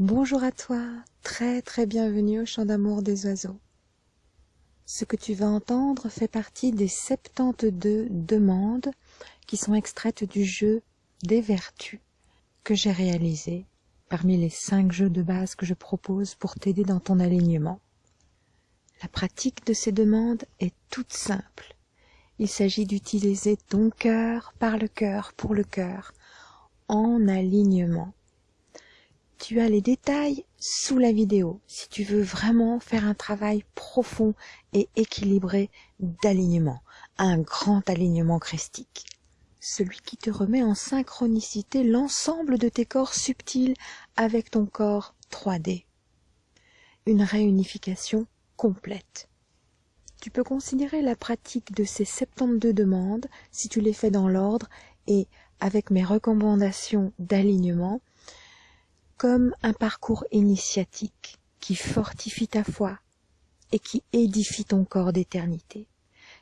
Bonjour à toi, très très bienvenue au chant d'amour des oiseaux. Ce que tu vas entendre fait partie des 72 demandes qui sont extraites du jeu des vertus que j'ai réalisé parmi les cinq jeux de base que je propose pour t'aider dans ton alignement. La pratique de ces demandes est toute simple. Il s'agit d'utiliser ton cœur par le cœur pour le cœur en alignement tu as les détails sous la vidéo si tu veux vraiment faire un travail profond et équilibré d'alignement, un grand alignement christique. Celui qui te remet en synchronicité l'ensemble de tes corps subtils avec ton corps 3D. Une réunification complète. Tu peux considérer la pratique de ces 72 demandes, si tu les fais dans l'ordre et avec mes recommandations d'alignement, comme un parcours initiatique qui fortifie ta foi et qui édifie ton corps d'éternité.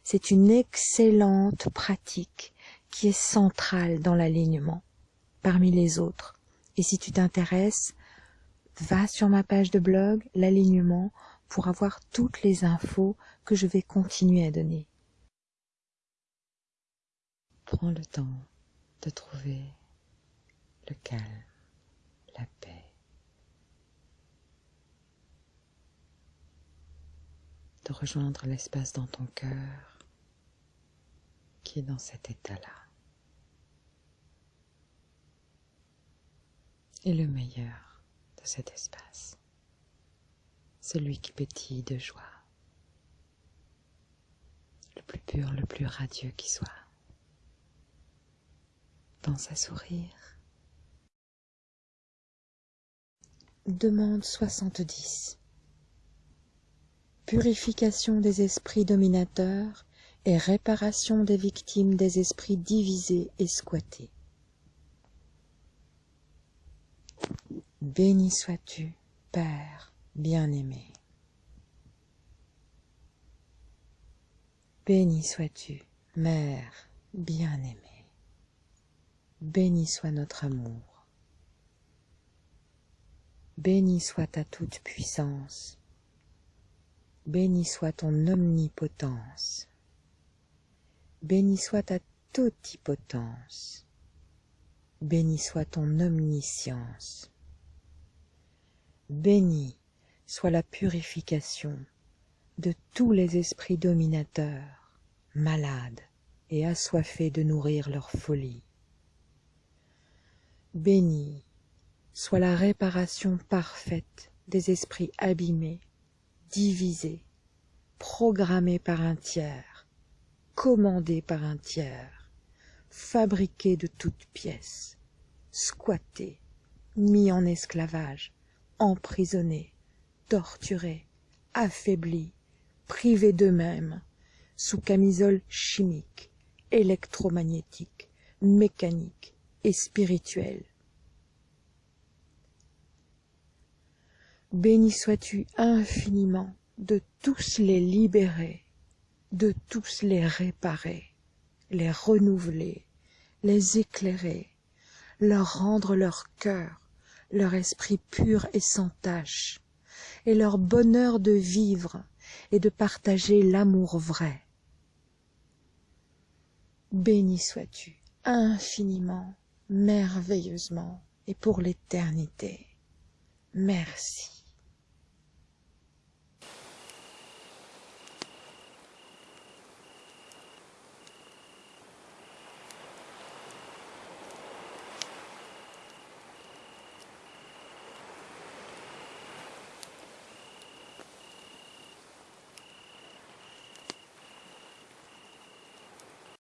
C'est une excellente pratique qui est centrale dans l'alignement parmi les autres. Et si tu t'intéresses, va sur ma page de blog, l'alignement, pour avoir toutes les infos que je vais continuer à donner. Prends le temps de trouver le calme la paix. De rejoindre l'espace dans ton cœur qui est dans cet état-là. Et le meilleur de cet espace, celui qui pétille de joie, le plus pur, le plus radieux qui soit. Pense à sourire Demande 70 Purification des esprits dominateurs et réparation des victimes des esprits divisés et squattés. Béni sois-tu, Père bien-aimé. Béni sois-tu, Mère bien-aimée. Béni soit notre amour. Béni soit ta toute-puissance, béni soit ton omnipotence, béni soit ta totipotence, béni soit ton omniscience, béni soit la purification de tous les esprits dominateurs, malades et assoiffés de nourrir leur folie. Béni soit la réparation parfaite des esprits abîmés, divisés, programmés par un tiers, commandés par un tiers, fabriqués de toutes pièces, squattés, mis en esclavage, emprisonnés, torturés, affaiblis, privés d'eux-mêmes, sous camisole chimique, électromagnétique, mécanique et spirituelle, Béni sois-tu infiniment de tous les libérer, de tous les réparer, les renouveler, les éclairer, leur rendre leur cœur, leur esprit pur et sans tache, et leur bonheur de vivre et de partager l'amour vrai. Béni sois-tu infiniment, merveilleusement et pour l'éternité. Merci.